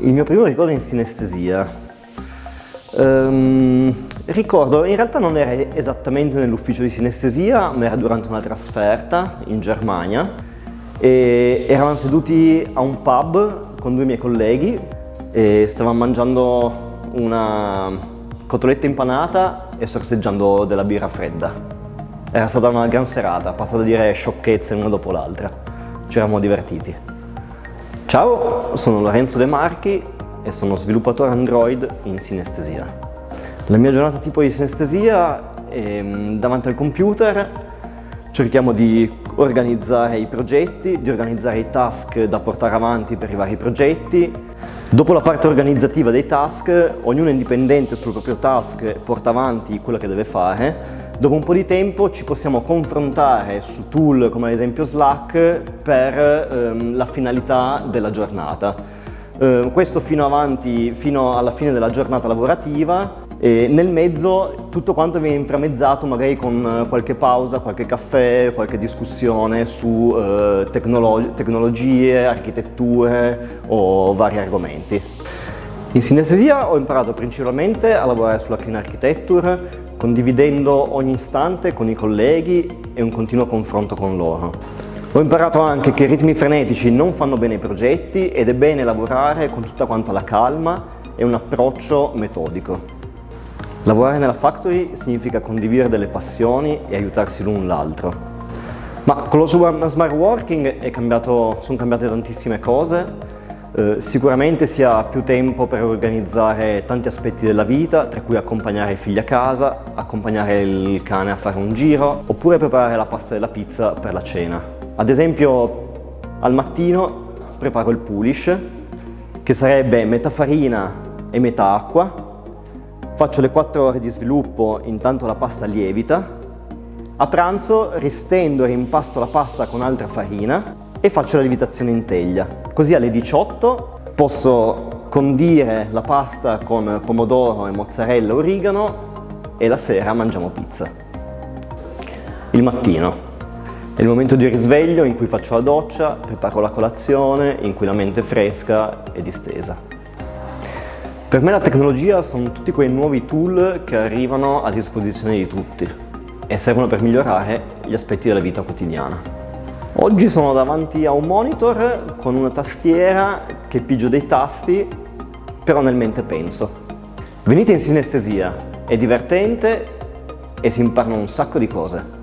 Il mio primo ricordo in sinestesia. Um, ricordo, in realtà non era esattamente nell'ufficio di sinestesia, ma era durante una trasferta in Germania e eravamo seduti a un pub con due miei colleghi e stavamo mangiando una cotoletta impanata e sorseggiando della birra fredda. Era stata una gran serata, passata a dire sciocchezze una dopo l'altra. Ci eravamo divertiti. Ciao, sono Lorenzo De Marchi e sono sviluppatore Android in sinestesia. La mia giornata tipo di sinestesia è mm, davanti al computer, cerchiamo di organizzare i progetti, di organizzare i task da portare avanti per i vari progetti. Dopo la parte organizzativa dei task, ognuno indipendente sul proprio task porta avanti quello che deve fare Dopo un po' di tempo ci possiamo confrontare su tool come ad esempio Slack per ehm, la finalità della giornata. Eh, questo fino, avanti, fino alla fine della giornata lavorativa e nel mezzo tutto quanto viene inframezzato magari con qualche pausa, qualche caffè, qualche discussione su eh, tecnolo tecnologie, architetture o vari argomenti. In sinestesia ho imparato principalmente a lavorare sulla Clean Architecture, condividendo ogni istante con i colleghi e un continuo confronto con loro. Ho imparato anche che i ritmi frenetici non fanno bene ai progetti ed è bene lavorare con tutta quanta la calma e un approccio metodico. Lavorare nella factory significa condividere delle passioni e aiutarsi l'un l'altro. Ma con lo smart working sono cambiate tantissime cose, eh, sicuramente si ha più tempo per organizzare tanti aspetti della vita, tra cui accompagnare i figli a casa, accompagnare il cane a fare un giro, oppure preparare la pasta della pizza per la cena. Ad esempio, al mattino preparo il pulish, che sarebbe metà farina e metà acqua, faccio le 4 ore di sviluppo intanto la pasta lievita, a pranzo ristendo e rimpasto la pasta con altra farina e faccio la lievitazione in teglia. Così alle 18 posso condire la pasta con pomodoro e mozzarella origano e la sera mangiamo pizza. Il mattino. È il momento di risveglio in cui faccio la doccia, preparo la colazione, in cui la mente è fresca e distesa. Per me la tecnologia sono tutti quei nuovi tool che arrivano a disposizione di tutti e servono per migliorare gli aspetti della vita quotidiana. Oggi sono davanti a un monitor con una tastiera che pigio dei tasti, però nel mente penso. Venite in sinestesia, è divertente e si imparano un sacco di cose.